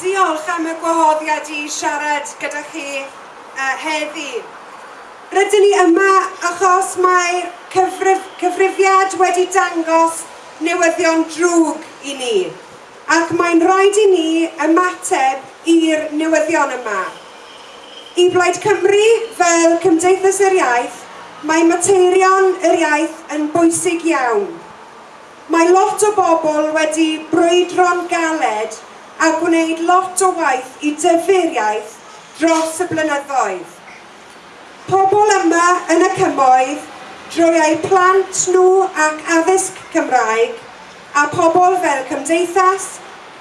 Diolch am y gwahoddiad i siarad gyda chi uh, heddi. Rydyn ni yma achos mae'r cyfrif, cyfrifiad wedi dangos newyddion drwg i ni. Ac mae'n rhaid i ni ymateb i'r newyddion yma. I Blaid Cymru, fel Cymdeithas yr Iaith, mae materion yr iaith yn bwysig iawn. Mae lot o bobl wedi brwydro'n galed a gwneud lot o waith i dyfu'r iaith dros y blynyddoedd. Pobl yma yn y cymoedd drwy eu plant nhw ac addysg Cymraeg a pobl fel Cymdeithas,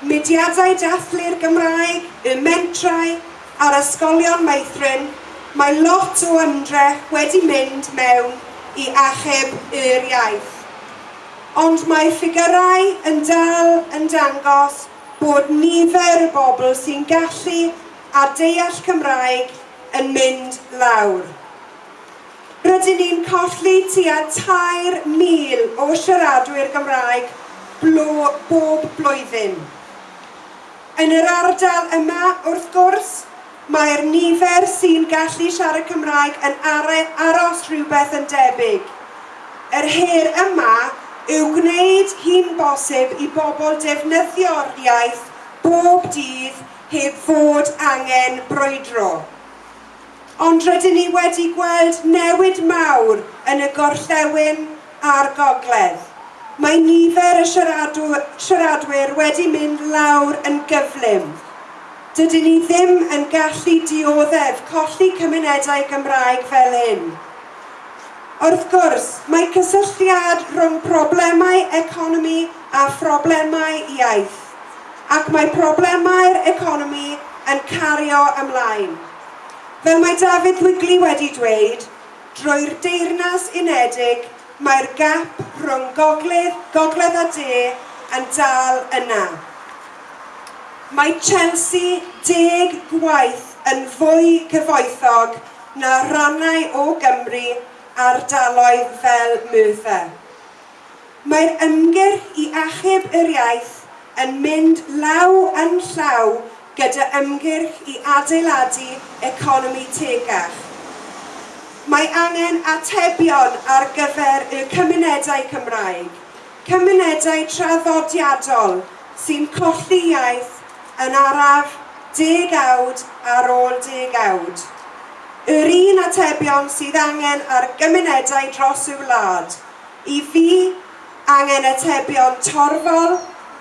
Mudiadau Dathlu'r Gymraeg, y Mentrau a'r Ysgolion Meithrin, mae lot o ymdrech wedi mynd mewn i achub yr iaith. Ond mae ffigurau yn dal yn dangos bod nifer y bobl sy'n gallu a deall Cymraeg yn mynd lawr. Rydyn ni'n colli tua 3,000 o siaradwyr Gymraeg blo, bob blwyddyn. Yn yr ardal yma, wrth gwrs, mae'r nifer sy'n gallu siarad Cymraeg yn aros rhywbeth yn debyg. Yr her yma yw gwneud hi'n bosib i bobl defnyddio'r iaith bob dydd heb fod angen brwydro. Ond rydyn ni wedi gweld newid mawr yn y gorllewin a'r gogledd. Mae nifer y siaradwyr, siaradwyr wedi mynd lawr yn gyflym. Dydyn ni ddim yn gallu dioddef colli cymunedau Gymraeg fel hyn. Wrth gwrs, mae cysylltiad rhwng problemau economi a phroblemau iaith, ac mae problemau'r economi yn cario ymlaen. Fel mae David Wigley wedi dweud, drwy'r deyrnas unedig, mae'r gap rhwng gogledd, gogledd a de yn dal yna. Mae Chelsea deg gwaith yn fwy cyfoethog na rannau o Gymru ardaloedd fel Merthyr. Mae'r ymgyrch i achub yr iaith yn mynd law yn llaw gyda ymgyrch i adeiladu economi tegach. Mae angen atebion ar gyfer y cymunedau Cymraeg, cymunedau traddodiadol sy'n colli iaith yn araf degawd ar ôl degawd yr un atebion sydd angen ar gymunedau dros y wlad. I fi, angen atebion torfol,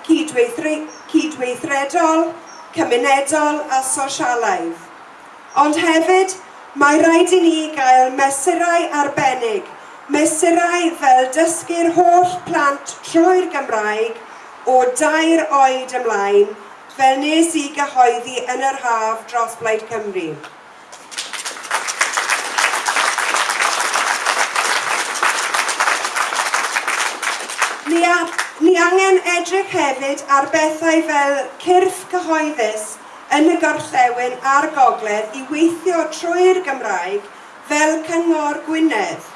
cydweithredol, cymunedol a sosialaidd. Ond hefyd, mae rhaid i ni gael mesurau arbennig, mesurau fel dysgu'r holl plant trwy'r Gymraeg o dair oed ymlaen, fel nes i gyhoeddi yn yr haf dros Blaid Cymru. Ni, a, ni angen edrych hefyd ar bethau fel cyrff cyhoeddus yn y gorllewin a'r gogledd i weithio trwy'r Gymraeg fel Cyngor Gwynedd.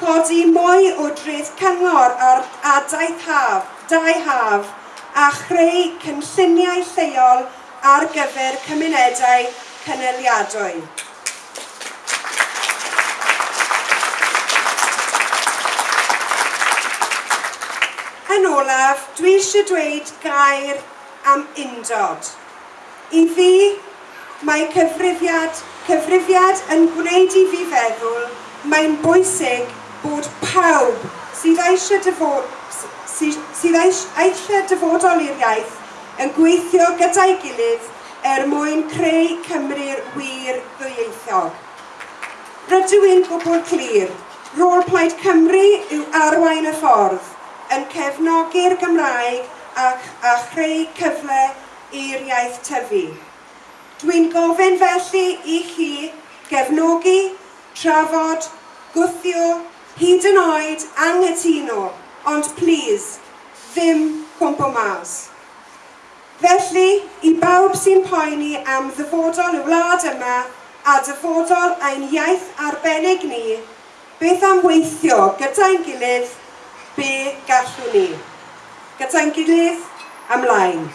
Codi mwy o dreth cyngor ar adaeth haf, dau haf, a chreu cynlluniau lleol ar gyfer cymunedau cyneliadwy. yn olaf, dwi eisiau dweud gair am undod. I fi, mae cyfrifiad, cyfrifiad yn gwneud i fi feddwl mae'n bwysig bod pawb sydd eisiau dyfod, sydd, eisiau dyfodol i'r iaith yn gweithio gyda'i gilydd er mwyn creu Cymru'r wir ddwyieithog. Rydw i'n gwybod clir, rôl Plaid Cymru yw arwain y ffordd, yn cefnogi'r Gymraeg ac a chreu cyfle i'r iaith tyfu. Dwi'n gofyn felly i chi gefnogi, trafod, gwthio, hyd yn oed anghytuno, ond plis, ddim cwmpo mas. Felly, i bawb sy'n poeni am ddyfodol y wlad yma a dyfodol ein iaith arbennig ni, beth am weithio gyda'n gilydd be gallwn ni. Gyda'n gilydd, ymlaen.